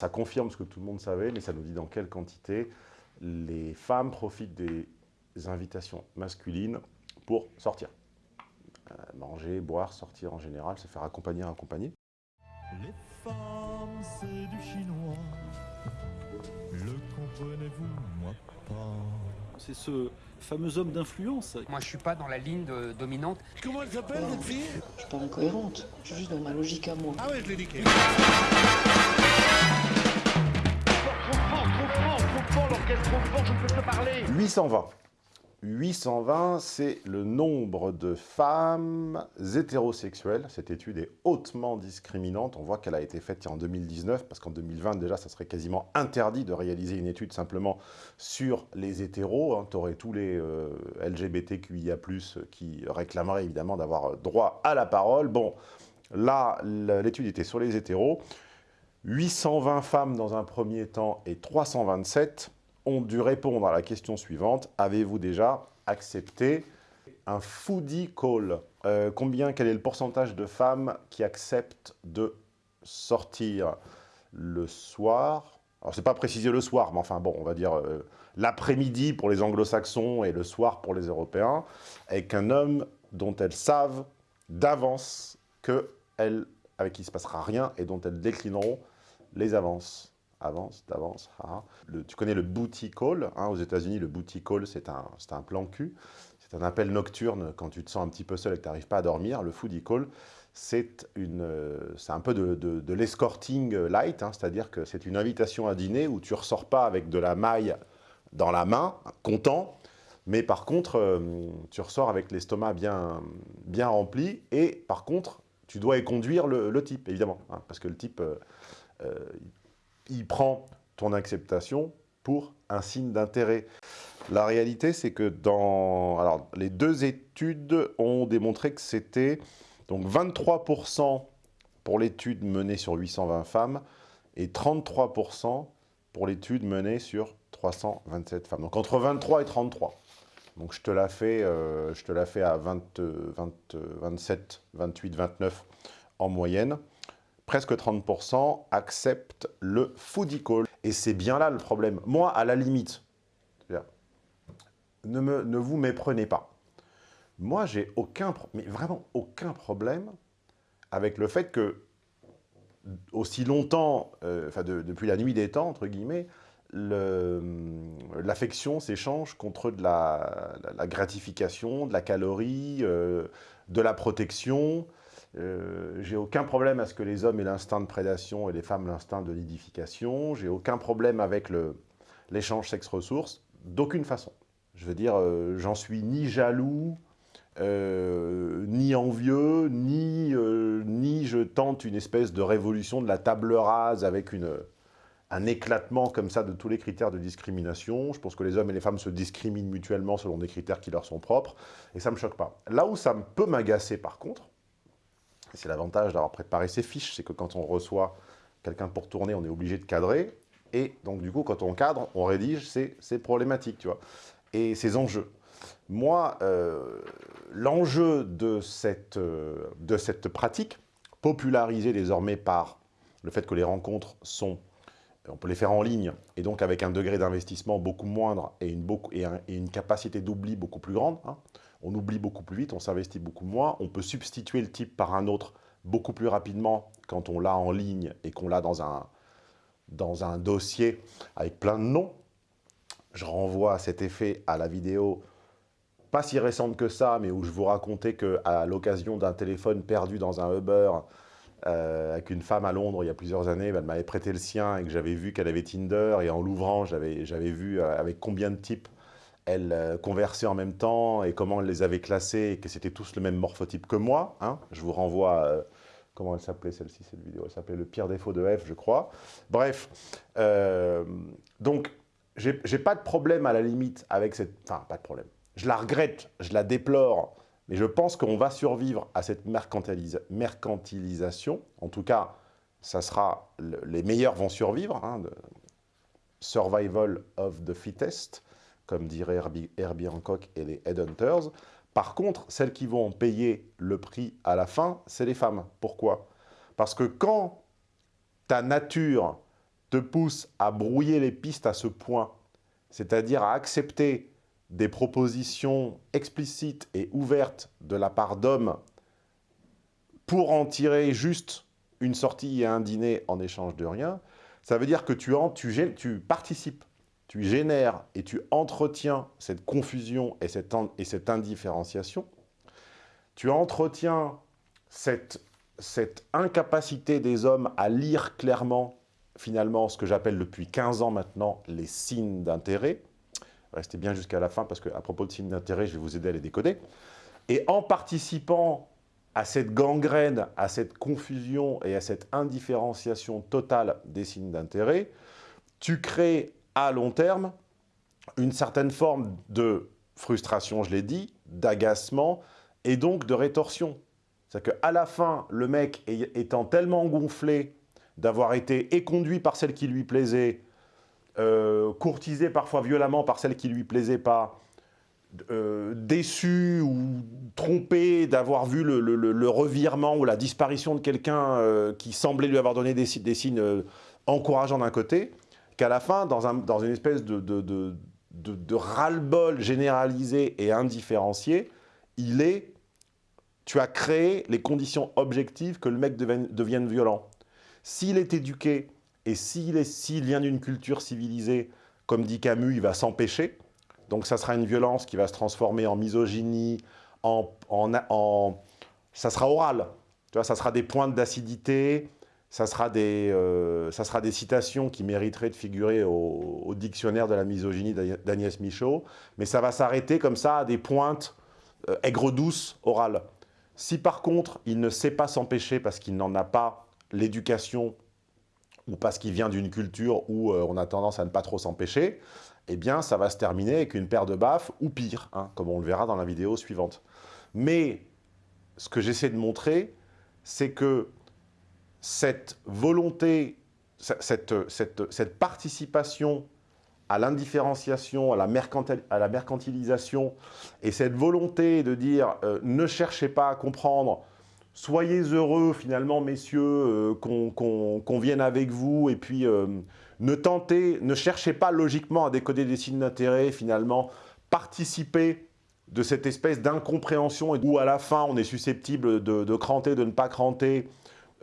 Ça confirme ce que tout le monde savait, mais ça nous dit dans quelle quantité les femmes profitent des invitations masculines pour sortir. Euh, manger, boire, sortir en général, se faire accompagner, accompagner. Les femmes, c'est du chinois. Le comprenez-vous, moi pas? C'est ce fameux homme d'influence. Moi, je suis pas dans la ligne dominante. Comment elle s'appelle, votre fille? Je suis pas incohérente. Je suis juste dans ma logique à moi. Ah ouais, je l'ai dit. 820. 820, c'est le nombre de femmes hétérosexuelles. Cette étude est hautement discriminante. On voit qu'elle a été faite en 2019, parce qu'en 2020, déjà, ça serait quasiment interdit de réaliser une étude simplement sur les hétéros. Hein. Tu aurais tous les euh, LGBTQIA+, qui réclameraient évidemment d'avoir droit à la parole. Bon, là, l'étude était sur les hétéros. 820 femmes dans un premier temps et 327 ont dû répondre à la question suivante. Avez-vous déjà accepté un foodie call? Euh, Combien, quel est le pourcentage de femmes qui acceptent de sortir le soir? Alors, c'est pas précisé le soir, mais enfin bon, on va dire euh, l'après-midi pour les anglo-saxons et le soir pour les européens, avec un homme dont elles savent d'avance que elle, avec qui il ne se passera rien et dont elles déclineront les avances. Avance, d'avance, Tu connais le booty call, hein, aux États-Unis, le booty call, c'est un, un plan cul. C'est un appel nocturne quand tu te sens un petit peu seul et que tu n'arrives pas à dormir. Le foodie call, c'est un peu de, l'escorting light, hein, c'est-à-dire que c'est une invitation à dîner où tu ne ressors pas avec de la maille dans la main, content, mais par contre, euh, tu ressors avec l'estomac bien, bien rempli et par contre, tu dois y conduire le, type, évidemment, hein, parce que le type... Euh, euh, il prend ton acceptation pour un signe d'intérêt. La réalité, c'est que dans... Alors, les deux études ont démontré que c'était donc 23% pour l'étude menée sur 820 femmes et 33% pour l'étude menée sur 327 femmes. Donc entre 23 et 33. Donc je te la fais, euh, je te la fais à 20, 27, 28, 29 en moyenne presque 30% acceptent le foodie call. Et c'est bien là le problème. Moi, à la limite, ne, vous méprenez pas. Moi, j'ai aucun, mais vraiment aucun problème avec le fait que, aussi longtemps, euh, depuis la nuit des temps, l'affection s'échange contre de la, gratification, de la calorie, euh, de la protection, euh, j'ai aucun problème à ce que les hommes aient l'instinct de prédation et les femmes l'instinct de nidification. J'ai aucun problème avec l'échange sexe-ressources, d'aucune façon. Je veux dire, euh, j'en suis ni jaloux, euh, ni envieux, ni, je tente une espèce de révolution de la table rase avec une, un éclatement comme ça de tous les critères de discrimination. Je pense que les hommes et les femmes se discriminent mutuellement selon des critères qui leur sont propres, et ça ne me choque pas. Là où ça peut m'agacer par contre, c'est l'avantage d'avoir préparé ses fiches, c'est que quand on reçoit quelqu'un pour tourner, on est obligé de cadrer. Et donc, du coup, quand on cadre, on rédige, c'est problématique, tu vois. Et ces enjeux. Moi, euh, l'enjeu de, cette, euh, de cette pratique, popularisée désormais par le fait que les rencontres sont, on peut les faire en ligne, et donc avec un degré d'investissement beaucoup moindre et une, capacité d'oubli beaucoup plus grande, hein, on oublie beaucoup plus vite, on s'investit beaucoup moins, on peut substituer le type par un autre beaucoup plus rapidement quand on l'a en ligne et qu'on l'a dans un, dans un dossier avec plein de noms. Je renvoie à cet effet à la vidéo pas si récente que ça, mais où je vous racontais qu'à l'occasion d'un téléphone perdu dans un Uber euh, avec une femme à Londres il y a plusieurs années, elle m'avait prêté le sien et que j'avais vu qu'elle avait Tinder et en l'ouvrant, j'avais vu euh, avec combien de types elle euh, conversait en même temps et comment elle les avait classés et que c'était tous le même morphotype que moi. Hein. Je vous renvoie, comment elle s'appelait celle-ci, cette vidéo? Elle s'appelait « Le pire défaut de F », je crois. Bref, euh, donc, j'ai pas de problème à la limite avec cette... Enfin, pas de problème. Je la regrette, je la déplore, mais je pense qu'on va survivre à cette mercantilisation. En tout cas, ça sera... Les meilleurs vont survivre. Hein, survival of the fittest comme dirait Herbie, Herbie Hancock et les Headhunters. Par contre, celles qui vont payer le prix à la fin, c'est les femmes. Pourquoi? Parce que quand ta nature te pousse à brouiller les pistes à ce point, c'est-à-dire à accepter des propositions explicites et ouvertes de la part d'hommes pour en tirer juste une sortie et un dîner en échange de rien, ça veut dire que tu, en, tu, participes, tu génères et tu entretiens cette confusion et cette, et cette indifférenciation. Tu entretiens cette, cette incapacité des hommes à lire clairement, finalement, ce que j'appelle depuis 15 ans maintenant, les signes d'intérêt. Restez bien jusqu'à la fin, parce qu'à propos de signes d'intérêt, je vais vous aider à les décoder. Et en participant à cette gangrène, à cette confusion et à cette indifférenciation totale des signes d'intérêt, tu crées à long terme une certaine forme de frustration, je l'ai dit, d'agacement et donc de rétorsion. C'est-à-dire qu'à la fin, le mec étant tellement gonflé d'avoir été éconduit par celle qui lui plaisait, euh, courtisé parfois violemment par celle qui lui plaisait pas, euh, déçu ou trompé d'avoir vu le, revirement ou la disparition de quelqu'un euh, qui semblait lui avoir donné des, signes encourageants d'un côté, qu'à la fin, dans, une espèce de, de ras-le-bol généralisé et indifférencié, il est, tu as créé les conditions objectives que le mec devienne, violent. S'il est éduqué et s'il vient d'une culture civilisée, comme dit Camus, il va s'empêcher, donc ça sera une violence qui va se transformer en misogynie, en, ça sera oral. Tu vois, ça sera des pointes d'acidité, ça, sera des, euh, ça sera des citations qui mériteraient de figurer au, dictionnaire de la misogynie d'Agnès Michaud, mais ça va s'arrêter comme ça à des pointes euh, aigres-douces orales. Si par contre, il ne sait pas s'empêcher parce qu'il n'en a pas l'éducation ou parce qu'il vient d'une culture où euh, on a tendance à ne pas trop s'empêcher, eh bien, ça va se terminer avec une paire de baffes, ou pire, hein, comme on le verra dans la vidéo suivante. Mais ce que j'essaie de montrer, c'est que cette volonté, cette, cette, participation à l'indifférenciation, à, la mercantilisation, et cette volonté de dire euh, ne cherchez pas à comprendre, soyez heureux finalement messieurs euh, qu'on vienne avec vous, et puis euh, ne tentez, ne cherchez pas logiquement à décoder des signes d'intérêt, finalement, participez de cette espèce d'incompréhension où à la fin on est susceptible de, cranter, de ne pas cranter,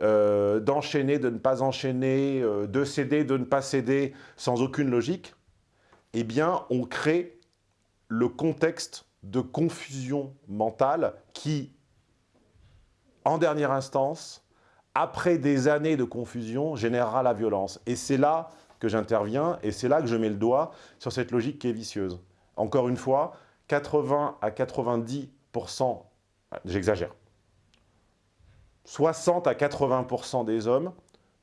euh, d'enchaîner, de ne pas enchaîner, de céder, de ne pas céder, sans aucune logique, eh bien on crée le contexte de confusion mentale qui, en dernière instance, après des années de confusion, générera la violence. Et c'est là que j'interviens et c'est là que je mets le doigt sur cette logique qui est vicieuse. Encore une fois, 80 à 90% j'exagère, 60 à 80% des hommes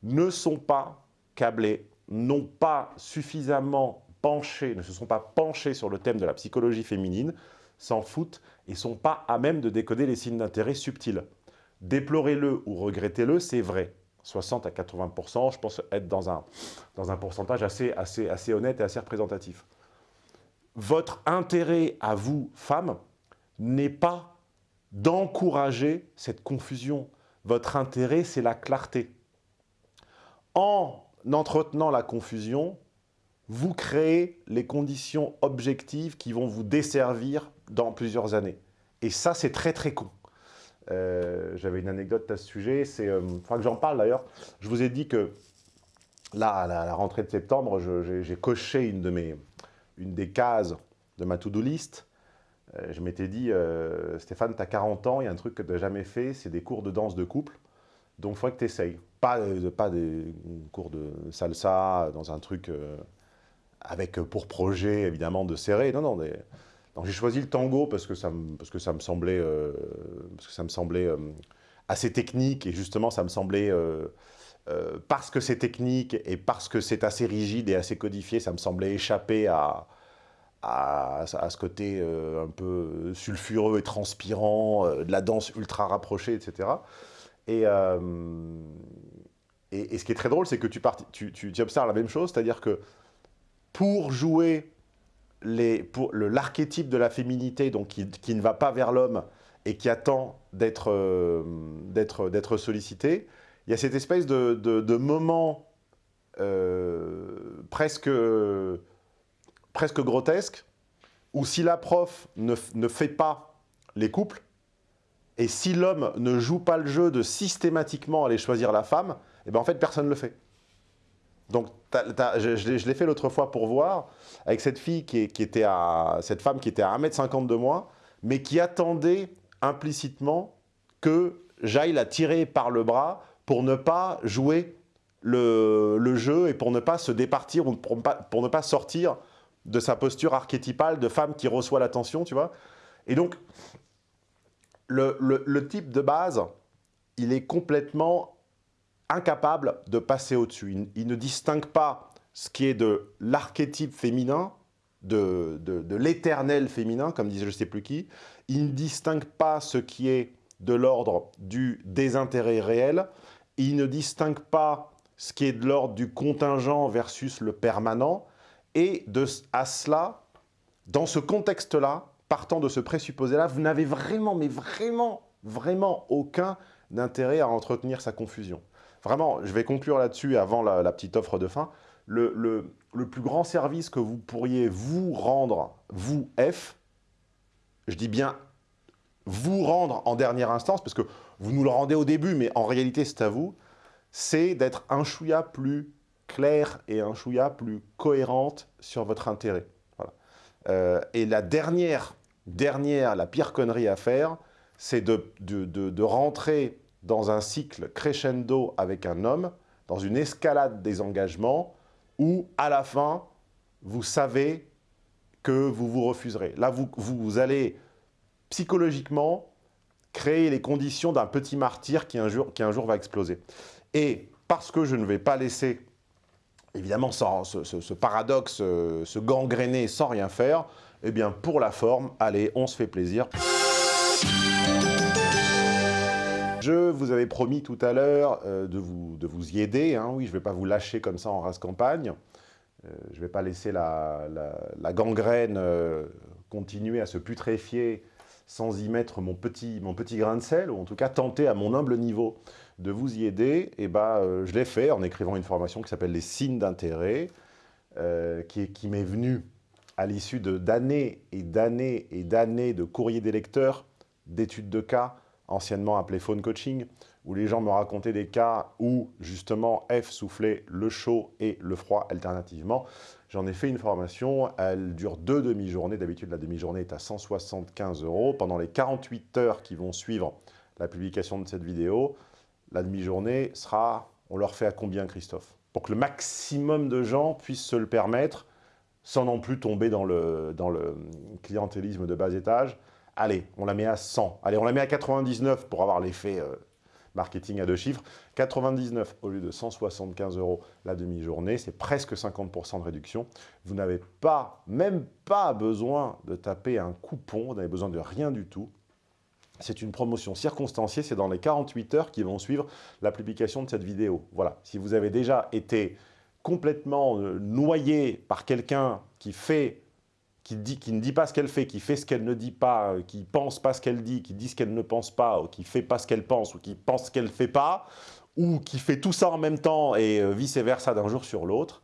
ne sont pas câblés, n'ont pas suffisamment penché, ne se sont pas penchés sur le thème de la psychologie féminine, s'en foutent et sont pas à même de décoder les signes d'intérêt subtils. Déplorez-le ou regrettez-le, c'est vrai. 60 à 80% je pense être dans un, dans un pourcentage assez, assez, assez honnête et assez représentatif. Votre intérêt à vous, femmes, n'est pas d'encourager cette confusion. Votre intérêt, c'est la clarté. En entretenant la confusion, vous créez les conditions objectives qui vont vous desservir dans plusieurs années. Et ça, c'est très très con. Euh, j'avais une anecdote à ce sujet, c'est, euh, que j'en parle d'ailleurs. Je vous ai dit que là, à la, rentrée de septembre, j'ai coché une, de mes, une des cases de ma to-do list. Euh, je m'étais dit, Stéphane, tu as 40 ans, il y a un truc que tu n'as jamais fait, c'est des cours de danse de couple. Donc, il faudrait que tu essayes. Pas, pas des cours de salsa dans un truc avec pour projet, évidemment, de serrer. Non, non, des, donc j'ai choisi le tango parce que ça me, parce que ça me semblait, euh, parce que ça me semblait euh, assez technique et justement ça me semblait, euh, parce que c'est technique et parce que c'est assez rigide et assez codifié, ça me semblait échapper à, à, ce côté un peu sulfureux et transpirant, de la danse ultra rapprochée, etc. Et, et, ce qui est très drôle, c'est que tu, tu, tu observes la même chose, c'est-à-dire que pour jouer l'archétype de la féminité donc qui, ne va pas vers l'homme et qui attend euh, d'être sollicité, il y a cette espèce de, moment euh, presque, presque grotesque, où si la prof ne, ne fait pas les couples, et si l'homme ne joue pas le jeu de systématiquement aller choisir la femme, et ben en fait, personne ne le fait. Donc, je, l'ai fait l'autre fois pour voir, avec cette fille qui, était à, cette femme qui était à 1m50 de moi, mais qui attendait implicitement que j'aille la tirer par le bras pour ne pas jouer le, jeu et pour ne pas se départir ou pour, ne pas sortir de sa posture archétypale de femme qui reçoit l'attention, tu vois. Et donc, le, type de base, il est complètement incapable de passer au-dessus. Il, ne distingue pas ce qui est de l'archétype féminin, de, de, l'éternel féminin, comme disait je ne sais plus qui. Il ne distingue pas ce qui est de l'ordre du désintérêt réel. Il ne distingue pas ce qui est de l'ordre du contingent versus le permanent. Et de, à cela, dans ce contexte-là, partant de ce présupposé-là, vous n'avez vraiment, mais vraiment, vraiment aucun intérêt à entretenir sa confusion. Vraiment, je vais conclure là-dessus avant la, petite offre de fin. Le, plus grand service que vous pourriez vous rendre, vous, F, je dis bien vous rendre en dernière instance, parce que vous nous le rendez au début, mais en réalité c'est à vous, c'est d'être un chouïa plus clair et un chouïa plus cohérente sur votre intérêt. Euh, et la dernière, dernière, la pire connerie à faire, c'est de, rentrer dans un cycle crescendo avec un homme, dans une escalade des engagements, où à la fin, vous savez que vous vous refuserez. Là, vous, vous allez psychologiquement créer les conditions d'un petit martyr qui un, jour, qui un jour va exploser. Et parce que je ne vais pas laisser, évidemment, ce, paradoxe euh, se gangréner sans rien faire, eh bien, pour la forme, allez, on se fait plaisir. Je vous avais promis tout à l'heure euh, de, vous, y aider. Hein. Oui, je ne vais pas vous lâcher comme ça en race campagne. Euh, je ne vais pas laisser la, gangrène continuer à se putréfier sans y mettre mon petit, grain de sel, ou en tout cas tenter à mon humble niveau de vous y aider, et bah, euh, je l'ai fait en écrivant une formation qui s'appelle les signes d'intérêt, euh, qui, qui m'est venue à l'issue d'années et d'années et d'années de courriers des lecteurs, d'études de cas, anciennement appelé phone coaching, où les gens me racontaient des cas où justement F soufflait le chaud et le froid alternativement. J'en ai fait une formation, elle dure deux demi-journées. D'habitude, la demi-journée est à 175 euros. Pendant les 48 heures qui vont suivre la publication de cette vidéo, la demi-journée sera, on leur fait à combien Christophe? Pour que le maximum de gens puissent se le permettre, sans non plus tomber dans le, dans le clientélisme de bas étage. Allez, on la met à 100. Allez, on la met à 99 pour avoir l'effet euh, marketing à deux chiffres, 99 au lieu de 175 euros la demi-journée, c'est presque 50% de réduction. Vous n'avez pas, même pas besoin de taper un coupon, vous n'avez besoin de rien du tout. C'est une promotion circonstanciée, c'est dans les 48 heures qui vont suivre la publication de cette vidéo. Voilà, si vous avez déjà été complètement euh, noyé par quelqu'un qui fait qui, dit, qui ne dit pas ce qu'elle fait, qui fait ce qu'elle ne dit pas, euh, qui pense pas ce qu'elle dit, qui dit ce qu'elle ne pense pas, ou qui fait pas ce qu'elle pense, ou qui pense ce qu'elle fait pas, ou qui fait tout ça en même temps et euh, vice-versa d'un jour sur l'autre,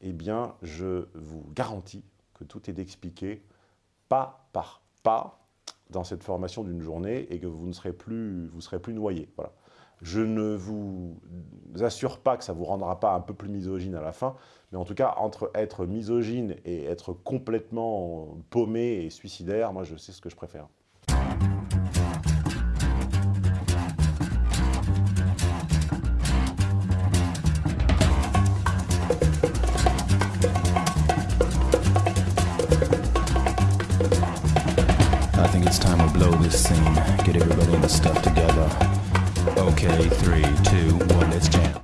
eh bien, je vous garantis que tout est expliqué pas par pas dans cette formation d'une journée et que vous ne serez plus, vous serez plus noyé. Voilà. Je ne vous assure pas que ça ne vous rendra pas un peu plus misogyne à la fin, mais en tout cas, entre être misogyne et être complètement paumé et suicidaire, moi je sais ce que je préfère. I think it's time to blow this scene, get everybody in the stuff together. Okay, three, two, one, let's jam.